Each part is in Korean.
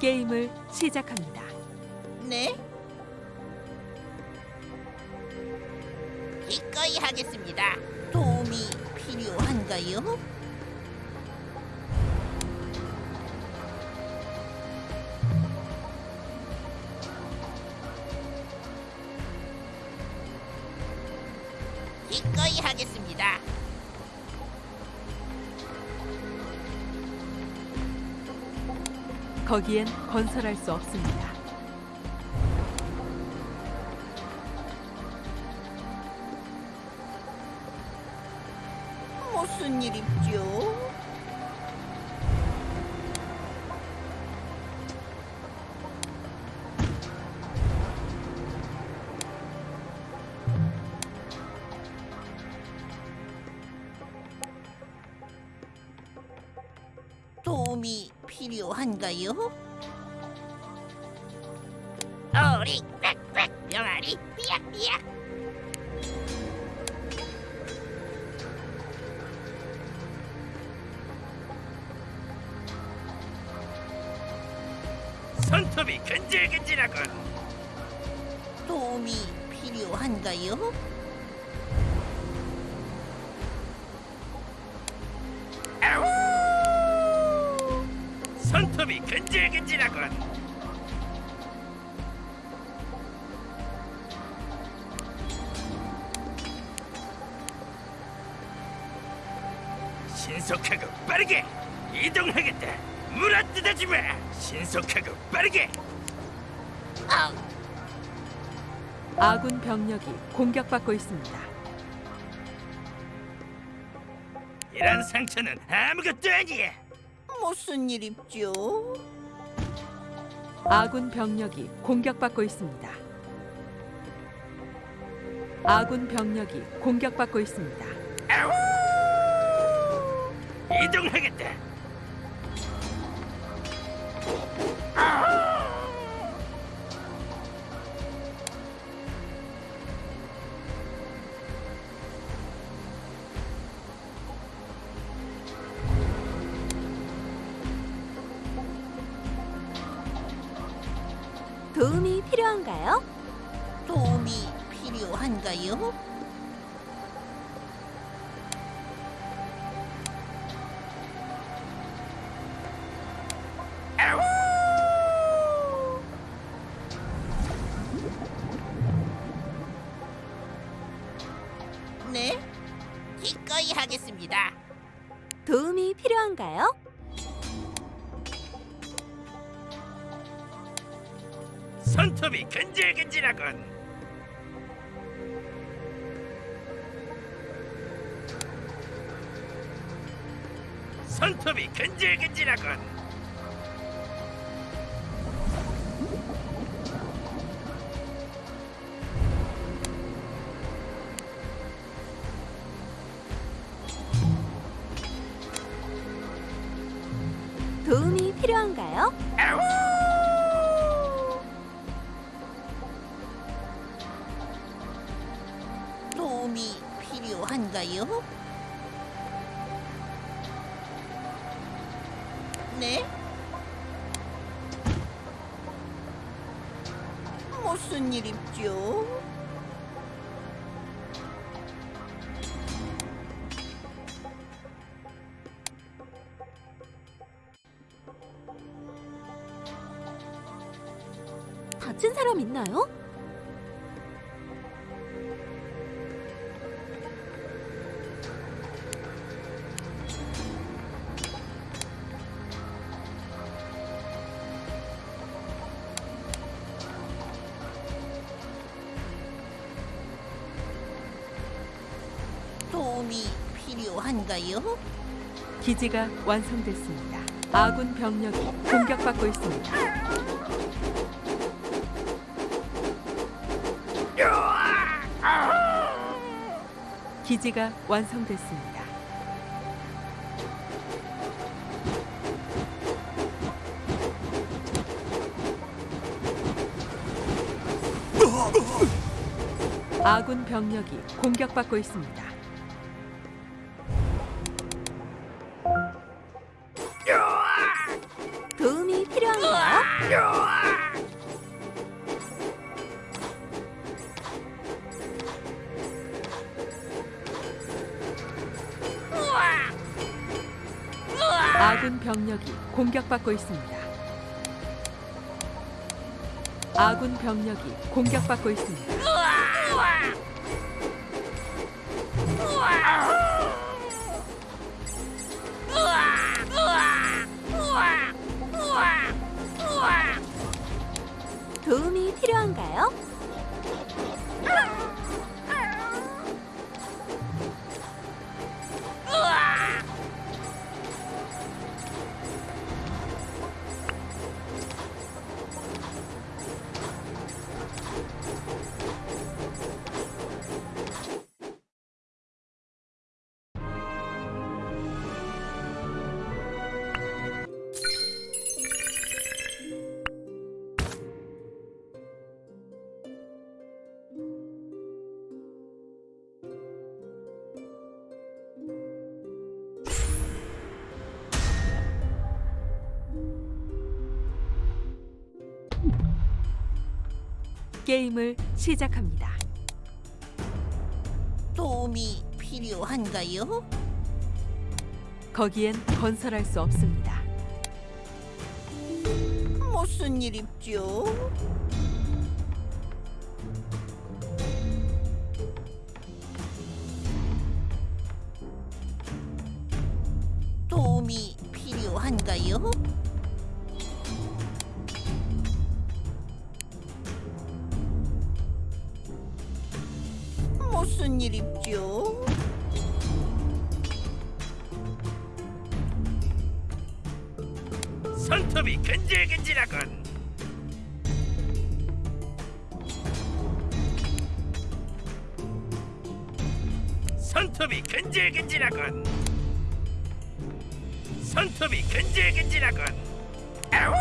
게임을 시작합니다. 네? 기꺼이 하겠습니다. 도움이 필요한가요? 기꺼이 하겠습니다. 거기엔 건설할 수 없습니다. 무슨 일입죠? 필요한가요? 어리 꽥꽥 병아리 삐약삐약 손톱이 근질근질하군. 도움이 필요한가요? 손톱이 근질근질하군. 신속하고 빠르게 이동하겠다. 물어뜯어지 마. 신속하고 빠르게. 아, 아군 병력이 공격받고 있습니다. 이런 상처는 아무것도 아니야. 무슨 일입죠? 아군 병력이 공격받고 있습니다. 아군 병력이 공격받고 있습니다. 이동하겠다. 도움이 필요한가요? 도움이 필요한가요? 네, 기꺼이 하겠습니다. 도움이 필요한가요? 손톱이 근질근질하군. 손톱이 근질근질하군. 도움이 필요한가요? 일입죠? 다친 사람 있나요? 도움이 필요한가요? 기지가 완성됐습니다. 아군 병력이 공격받고 있습니다. 기지가 완성됐습니다. 아군 병력이 공격받고 있습니다. 아군 병력이 공격받고 있습니다. 아군 병력이 공격받고 있습니다. 게임을 시작합니다. 도움이 필요한가요? 거기엔 건설할 수 없습니다. 무슨 일 있죠? 도움이 필요한가요? 손톱이 근질근질하군. 손톱이 근질근질하군. 손톱이 근질근질하군. 아우!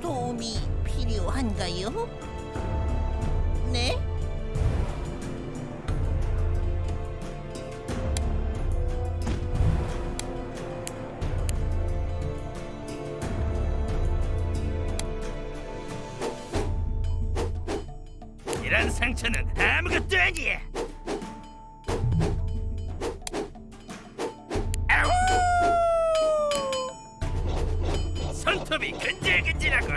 도움이 필요한가요? 상처는 아무것도 아니야. 아우! 손톱이 근질근질하군.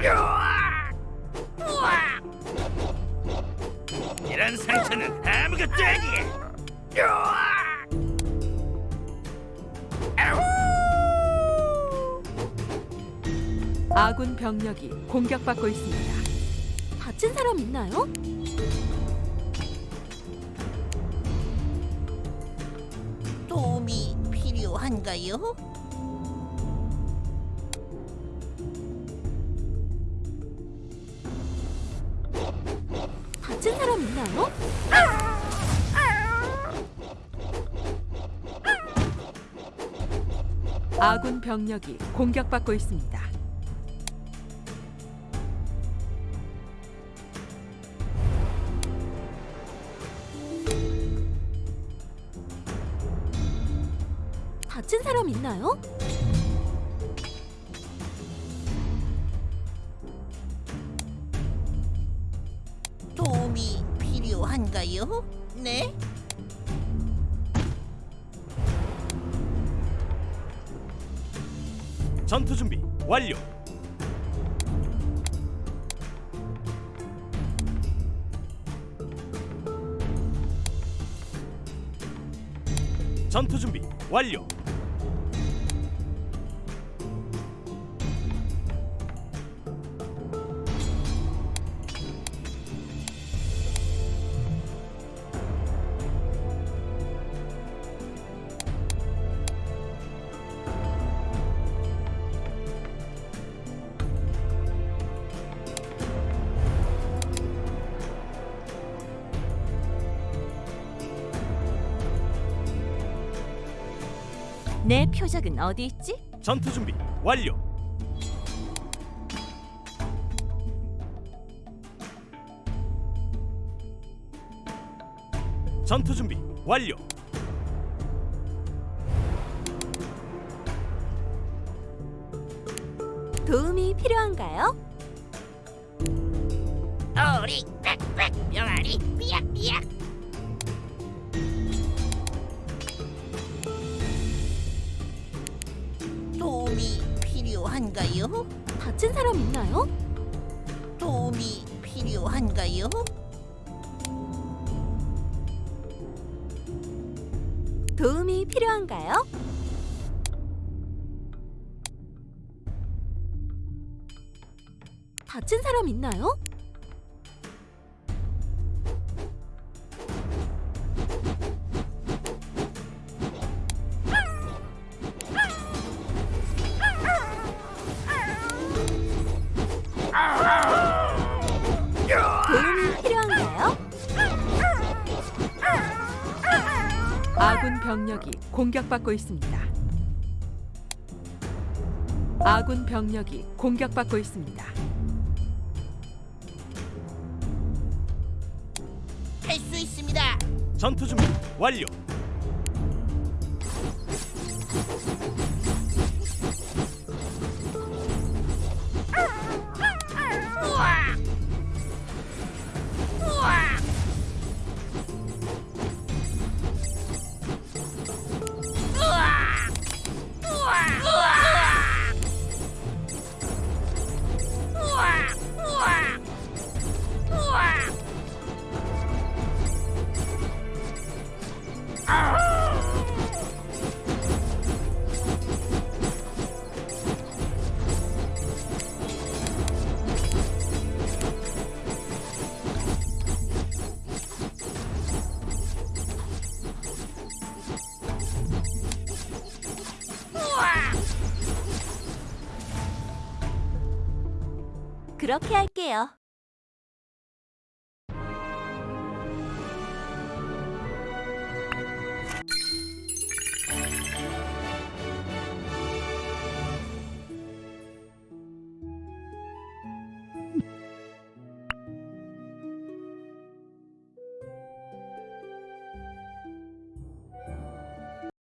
이런 상처는 아무것도 아니야. 아군 병력이 공격받고 있습니다. 다친 사람 있나요? 필요한가요? 다친 사람 있나요? 아군 병력이 공격받고 있습니다. 다친 사람 있나요? 도움이 필요한가요? 네? 전투 준비 완료. 전투 준비 완료. 내 표적은 어디 있지? 전투 준비 완료. 전투 준비 완료. 도움이 필요한가요? 오리 빽빽 병아리 삐약삐약 필요한가요? 다친 사람 있나요? 도움이 필요한가요? 도움이 필요한가요? 다친 사람 있나요? 아군 병력이 공격받고 있습니다. 아군 병력이 공격받고 있습니다. 할 수 있습니다. 전투 준비 완료. 그렇게 할게요.